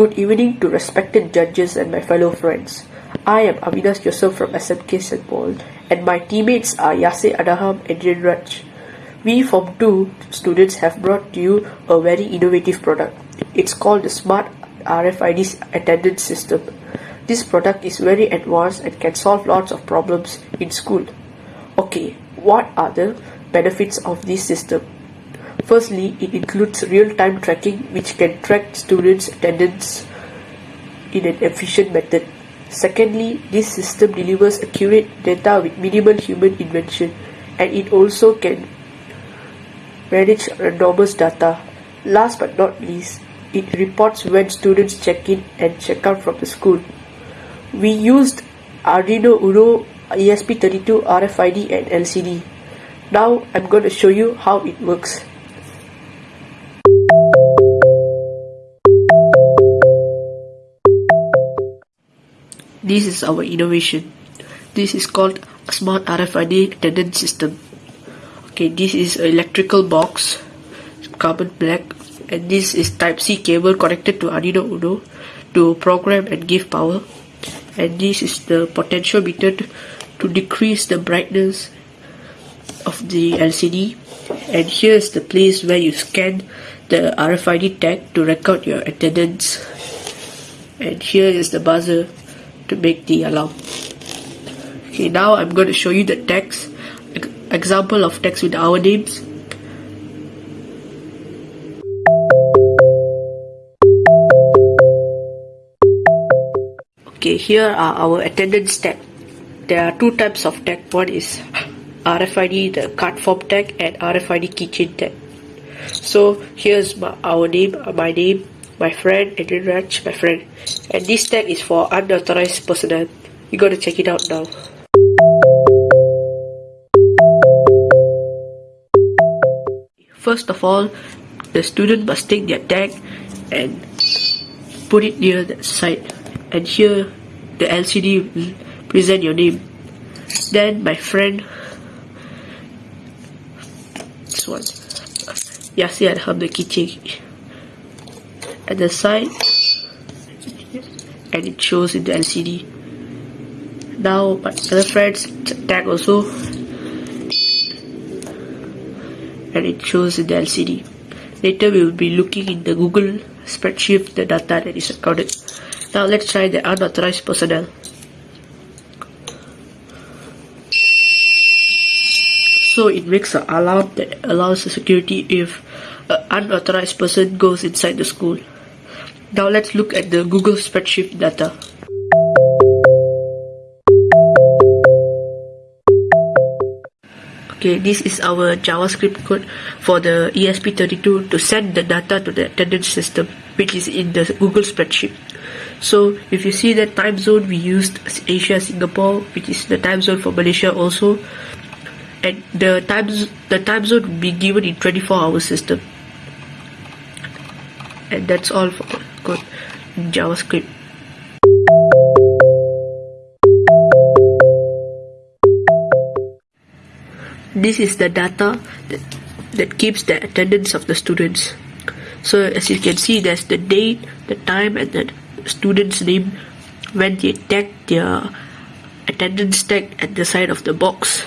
Good evening to respected judges and my fellow friends. I am Aminas Joseph from SMK St. Paul and my teammates are Yasir Adaham and Raj. We from 2 students have brought to you a very innovative product. It's called the Smart RFID Attendance System. This product is very advanced and can solve lots of problems in school. Okay, what are the benefits of this system? Firstly, it includes real-time tracking which can track students' attendance in an efficient method. Secondly, this system delivers accurate data with minimal human intervention and it also can manage enormous data. Last but not least, it reports when students check in and check out from the school. We used Arduino Uno ESP32 RFID and LCD. Now I'm going to show you how it works. This is our innovation. This is called a smart RFID attendance system. Okay, this is an electrical box, carbon black, and this is Type C cable connected to Arduino Uno to program and give power. And this is the potential meter to, to decrease the brightness of the LCD. And here is the place where you scan the RFID tag to record your attendance. And here is the buzzer to make the alarm. Okay, now I'm going to show you the text, example of text with our names. Okay, here are our attendance tag. There are two types of tag. One is RFID, the card form tag, and RFID keychain tag. So here's my, our name, my name, my friend, Adrian Raj, my friend. And this tag is for unauthorized personnel. You gotta check it out now. First of all, the student must take their tag and put it near the side. And here, the LCD will present your name. Then my friend, this one, Yasir Adham the keychain at the side and it shows in the LCD now my other friends tag also. And it shows in the LCD later we will be looking in the Google spreadsheet the data that is recorded. Now let's try the unauthorized personnel. So it makes an alarm that allows the security if an unauthorized person goes inside the school now let's look at the Google spreadsheet data. Okay, this is our JavaScript code for the ESP32 to send the data to the attendance system, which is in the Google spreadsheet. So if you see the time zone, we used Asia Singapore, which is the time zone for Malaysia also, and the times the time zone will be given in 24 hour system. And that's all for code JavaScript. This is the data that, that keeps the attendance of the students. So as you can see, there's the date, the time, and the student's name when they tag their attendance tag at the side of the box.